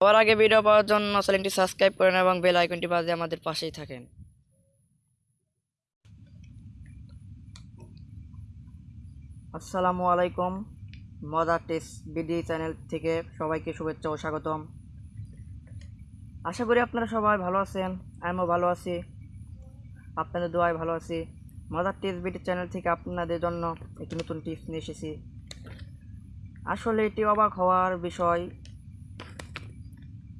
সবার আগে ভিডিও পাওয়ার জন্য চ্যানেলটি সাবস্ক্রাইব করেন এবং বেল আইকনটি বাজিয়ে আমাদের পাশেই থাকেন। আসসালামু আলাইকুম মজার টেস্ট বিডি চ্যানেল থেকে সবাইকে শুভেচ্ছা ও স্বাগতম। আশা করি আপনারা সবাই ভালো আছেন, আমিও ভালো আছি, আপনাদের দোয়ায় ভালো আছি। মজার টেস্ট বিডি চ্যানেল থেকে আপনাদের জন্য একটি নতুন টিপস নিয়ে এসেছি। আসলে এটি অবাক হওয়ার বিষয়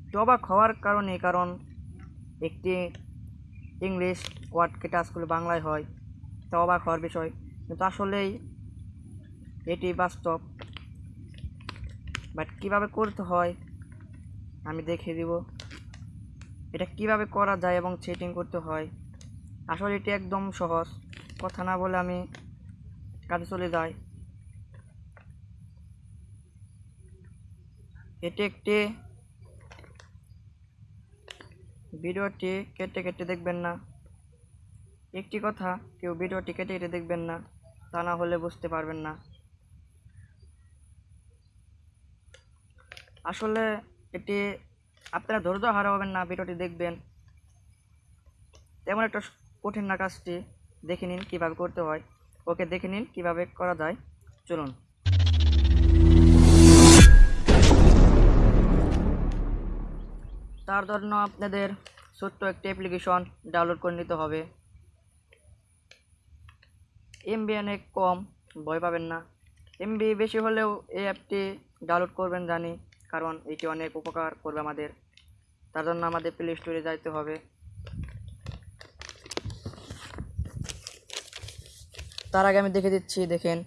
একটু অবাক হওয়ার কারণে, কারণ একটি ইংলিশ ওয়ার্ডকে টাচ করলে বাংলায় হয়, তা অবাক হওয়ার বিষয়। কিন্তু আসলেই এটি বাস্তব। বাট কীভাবে করতে হয়, আমি দেখিয়ে দিব। এটা কীভাবে করা যায় এবং সেটিং করতে হয়, আসলে এটি একদম সহজ। কথা না বলে আমি কাজে চলে যাই। এটি একটি ভিডিওটি কেটে কেটে দেখবেন না। একটি কথা, কেউ ভিডিওটি কেটে কেটে দেখবেন না, তা না হলে বুঝতে পারবেন না। আসলে এটি আপনারা ধৈর্য হারাবেন না, ভিডিওটি দেখবেন। তেমন একটা কঠিন না কাজটি। দেখে নিন কীভাবে করতে হয়। ওকে দেখে নিন কীভাবে করা যায়। চলুন। তার জন্য আপনাদের ছোট্ট একটি অ্যাপ্লিকেশন ডাউনলোড করে নিতে হবে। এমবি অনেক কম, ভয় পাবেন না। এমবি বেশি হলেও এই অ্যাপটি ডাউনলোড করবেন জানি, কারণ এটি অনেক উপকার করবে আমাদের। তার জন্য আমাদের প্লে স্টোরে যাইতে হবে। তার আগে আমি দেখে দিচ্ছি, দেখেন।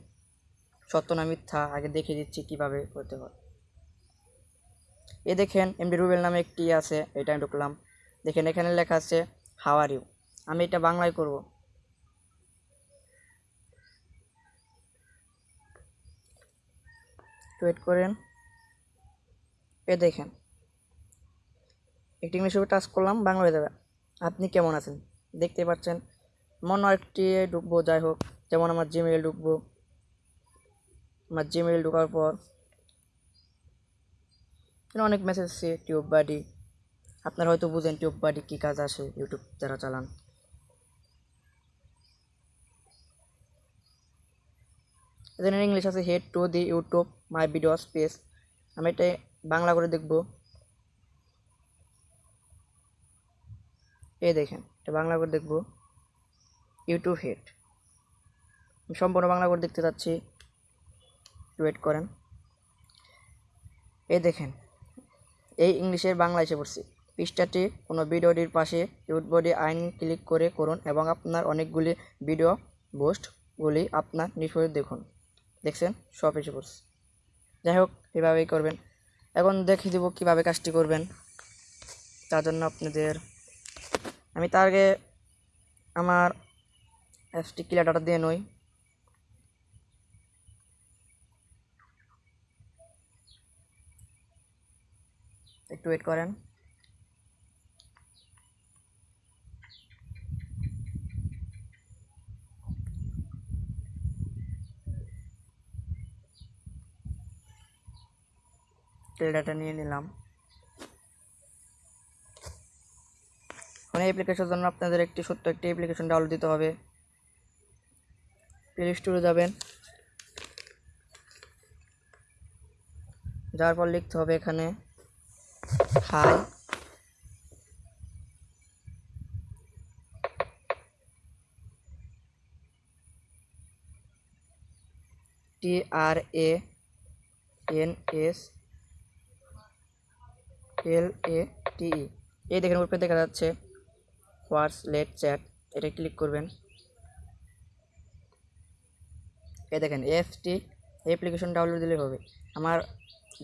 সত্য না মিথ্যা? আগে দেখে দিচ্ছি কীভাবে করতে হয়। এ দেখেন এমডি রুবেল নামে একটি আছে, এটা আমি ঢুকলাম। দেখেন এখানে লেখা আছে হাওয়ার ইউ আমি এটা বাংলায় করব। ওয়েট করেন। এ দেখেন, একটি ইংলিশ টাচ করলাম, বাংলা হয়ে যাবে। আপনি কেমন আছেন? দেখতে পাচ্ছেন, মনে একটি ঢুকবো, যাই হোক। যেমন আমার জিমেল ঢুকবো। আমার জিমেল ঢোকার পর অনেক মেসেজ আছে টিউব বাডি আপনারা হয়তো বুঝেন টিউব বাডি কী কাজ আসে, ইউটিউব যারা চালান। এখানে ইংলিশ আছে head to the YouTube my video space আমি এটা বাংলা করে দেখব। এই দেখেন, এটা বাংলা করে দেখব। ইউটিউব হেড আমি সম্পূর্ণ বাংলা করে দেখতে চাচ্ছি। ওয়েট করেন। এই দেখেন, এই ইংলিশের বাংলা এসে পড়ছি। পৃষ্ঠাটি কোনো ভিডিওটির পাশে ইউটবডি আইন ক্লিক করে করুন এবং আপনার অনেকগুলি ভিডিও পোস্টগুলি আপনার নিষ্পত্তি দেখুন। দেখছেন? সব এসে পড়ছে যাই হোক, এভাবেই করবেন। এখন দেখিয়ে দেবো কীভাবে কাজটি করবেন। তার জন্য আপনাদের আমি তার আগে আমার অ্যাপসটি ক্লিয়ার ডাটা দিয়ে নই। একটু ওয়েট করেন। ডাটা নিয়ে নিলাম। এখন অ্যাপ্লিকেশনের জন্য আপনাদের একটি ছোট্ট একটি অ্যাপ্লিকেশন ডাউনলোড দিতে হবে। প্লে স্টোরে যাবেন। যাওয়ার পর লিখতে হবে এখানে high T R A N S L A T E এই দেখেন, উপরে দেখা যাচ্ছে হোয়াটস লেট চ্যাট এটা ক্লিক করবেন। এই দেখেন এফটি অ্যাপ্লিকেশন ডাউনলোড দিলে হবে। আমার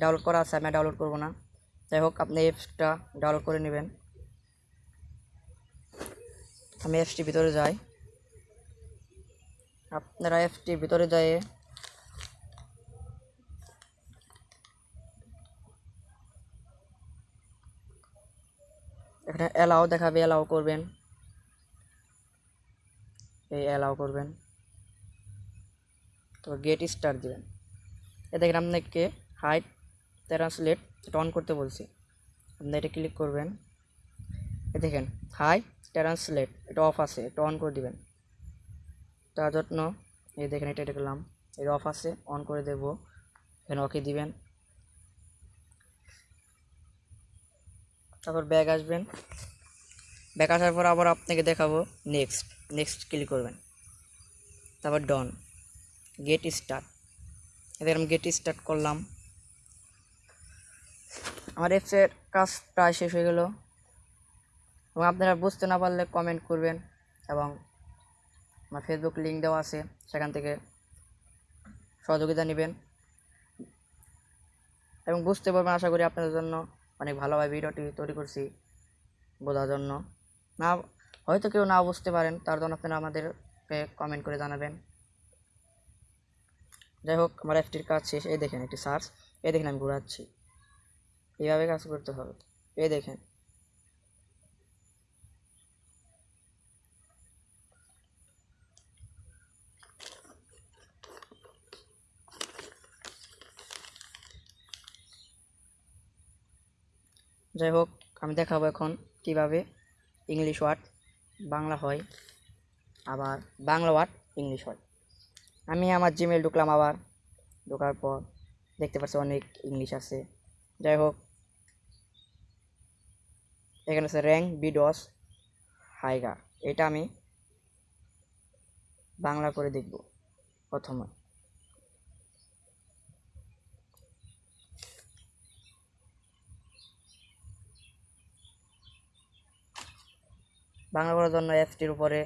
ডাউনলোড করা আছে, আমি ডাউনলোড করব না। যাই হোক, আপনি অ্যাপসটা ডাউনলোড করে নেবেন। আমি অ্যাপসটি ভিতরে যাই। আপনারা অ্যাপসটি ভিতরে যায় এখানে অ্যালাও দেখাবে অ্যালাও করবেন। এই অ্যালাও করবেন। তো গেট স্টার দেবেন। এ দেখেন আপনাকে হাইট ট্রান্সলেট এটা অন করতে বলছি। আপনি এটা ক্লিক করবেন। এ দেখেন হাই ট্রান্সলেট এটা অফ আছে, এটা অন করে দিবেন। তার জন্য, এই দেখেন এটা এটা করলাম এটা অফ আছে অন করে দেব। এখানে ওকে দিবেন। তারপর ব্যাগ আসবেন। ব্যাগ আসার পর আবার আপনাকে দেখাবো নেক্সট নেক্সট ক্লিক করবেন। তারপর ডন গেট স্টার্ট এদের আমি গেট স্টার্ট করলাম। আমার অ্যাপসের কাজ প্রায় শেষ হয়ে গেল। এবং আপনারা বুঝতে না পারলে কমেন্ট করবেন এবং আমার ফেসবুক লিঙ্ক দেওয়া আছে, সেখান থেকে সহযোগিতা নেবেন। এবং বুঝতে পারবেন, আশা করি আপনাদের জন্য অনেক ভালোভাবে ভিডিওটি তৈরি করছি বোঝার জন্য। না, হয়তো কেউ না বুঝতে পারেন, তার জন্য আপনারা আমাদেরকে কমেন্ট করে জানাবেন। যাই হোক, আমার একটির কাজ শেষ। এই দেখেন একটি সার্চ এই দেখেন আমি ঘোরাচ্ছি। এইভাবে কাজ করতে হবে। এই দেখেন। যাই হোক, আমি দেখাবো এখন কীভাবে ইংলিশ ওয়ার্ড বাংলা হয়, আবার বাংলা ওয়ার্ড ইংলিশ হয়। আমি আমার জিমেল ঢুকলাম আবার, ঢোকার পর দেখতে পাচ্ছি অনেক ইংলিশ আছে। যাই হোক, এখানে আছে র্যাঙ্ক বিডস হাইগা। এটা আমি বাংলা করে দেখব প্রথমে। বাংলা করার জন্য অ্যাপসটির উপরে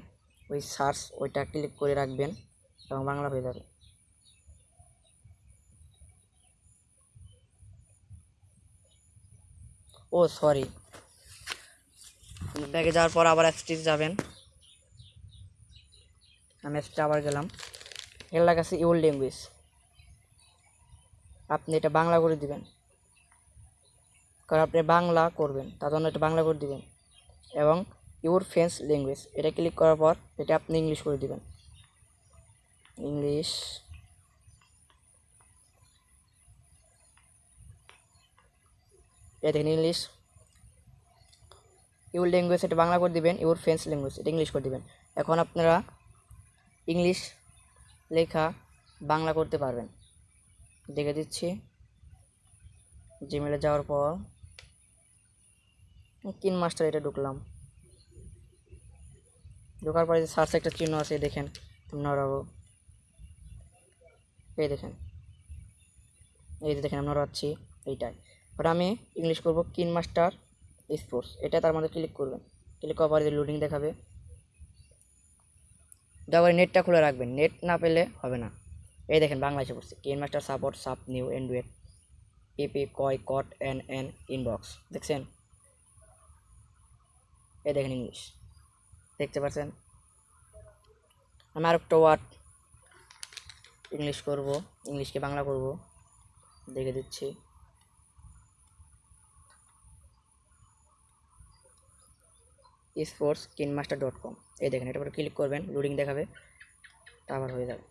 ওই সার্চ ওইটা ক্লিক করে রাখবেন এবং বাংলা হয়ে যাবে। ও সরি ব্যাগে যাওয়ার পর আবার অ্যাপসটি যাবেন। আমি অ্যাপসটা আবার গেলাম। এর লাগাচ্ছে ইউর ল্যাঙ্গুয়েজ আপনি এটা বাংলা করে দিবেন। কারণ আপনি বাংলা করবেন, তার জন্য এটা বাংলা করে দিবেন। এবং ইউর ফ্রেন্স ল্যাঙ্গুয়েজ। এটা ক্লিক করার পর এটা আপনি ইংলিশ করে দিবেন। ইংলিশ এটা দেখেন ইংলিশ ইউর ল্যাঙ্গুয়েজ এটা বাংলা করে দিবেন, ইউর ফ্রেন্স ল্যাঙ্গুয়েজ এটা ইংলিশ করে দিবেন। এখন আপনারা ইংলিশ লেখা বাংলা করতে পারবেন। দেখে দিচ্ছি। জিমেলে যাওয়ার পর কিন মাস্টার এটা ঢুকলাম। ঢোকার পরে যে সার্চ একটা চিহ্ন আছে দেখেন নড়াবো এই দেখেন, এই যে দেখেন, আমরা নড়াচ্ছি এইটাই। এবার আমি ইংলিশ করব কিন মাস্টার স্পোর্টস এটা তার মধ্যে ক্লিক করবেন। ক্লিক করার পরে যে লোডিং দেখাবে তারপরে নেটটা খুলে রাখবেন। নেট না পেলে হবে না। এই দেখেন বাংলা এসে পড়ছে কিন মাস্টার সাপোর্ট সাপ নিউ এন্ডুয়েট পিপি কয় কট এন এন ইনবক্স দেখছেন? এই দেখেন ইংলিশ দেখতে পাচ্ছেন? আমি আর একটা ওয়ার্ড ইংলিশ করব ইংলিশকে বাংলা করব। দেখে দিচ্ছি। স্পোর্টস কিনমাস্টার ডট কম এই দেখেন, এটা উপরে ক্লিক করবেন লোডিং দেখাবে তারপর হয়ে যাবে।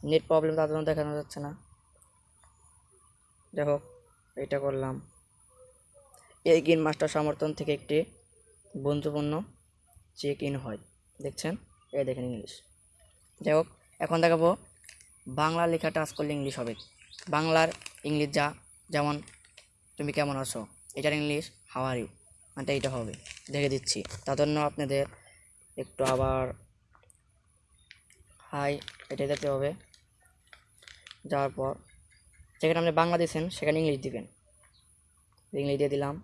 নেট প্রবলেম তার দেখানো যাচ্ছে না। দেখো এটা করলাম। এই কিন মাস্টার সমর্থন থেকে একটি বন্ধুপূর্ণ চেক ইন হয়। দেখছেন? এই দেখেন ইংলিশ। যাই হোক, এখন দেখাবো বাংলা লেখা টাচ করলে ইংলিশ হবে। বাংলার ইংলিশ যা, যেমন তুমি কেমন আছো? এটার ইংলিশ হাওয়ার ইউ মানে এইটা হবে। দেখে দিচ্ছি। তার জন্য আপনাদের একটু আবার হাই এটা যেতে হবে। যাওয়ার পর, যেখানে আপনি বাংলা দিয়েছেন, সেখানে ইংলিশ দিবেন। ইংলিশ দিয়ে দিলাম।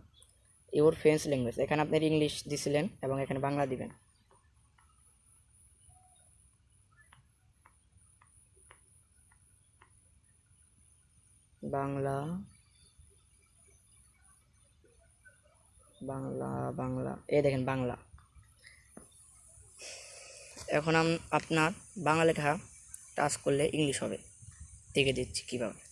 ইউর ফ্রেন্স ল্যাঙ্গুয়েজ এখানে আপনার ইংলিশ দিছিলেন এবং এখানে বাংলা দিবেন। বাংলা বাংলা বাংলা। এই দেখেন, বাংলা। এখন আপনার বাংলা লেখা টাচ করলে ইংলিশ হবে। দেখে দিচ্ছি কীভাবে।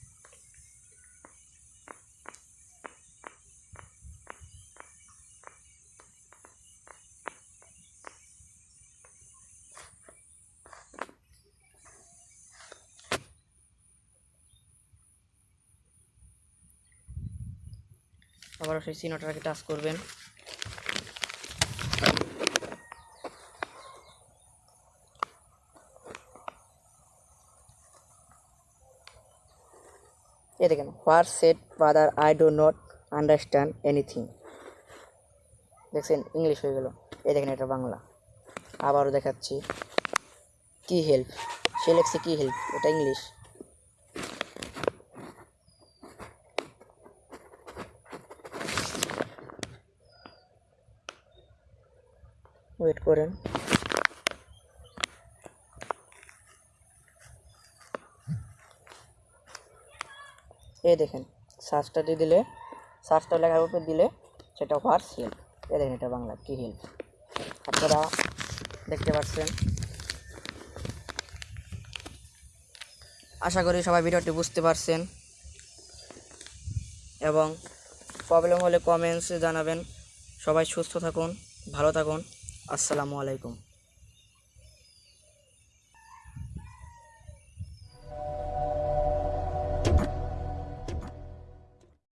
আবার সেই চিহ্নটাকে টাচ করবেন। এই দেখেন, where set father, I do not understand anything. দেখছেন, ইংলিশ হয়ে গেল। এই দেখেন, এটা বাংলা। আবারও দেখাচ্ছি। কি হেল্প? সে লেখছে কি হেল্প? এটা ইংলিশ। ওয়েট করেন এই দেখেন সার্চটা দিয়ে দিলে সার্চটা লেখার উপরে দিলে সেটা হোয়াটস হেল্প এই দেখেন, এটা বাংলা, কি হেল্প আপনারা দেখতে পাচ্ছেন। আশা করি সবাই ভিডিওটি বুঝতে পারছেন। এবং প্রবলেম হলে কমেন্টসে জানাবেন। সবাই সুস্থ থাকুন, ভালো থাকুন। আসসালামু আলাইকুম।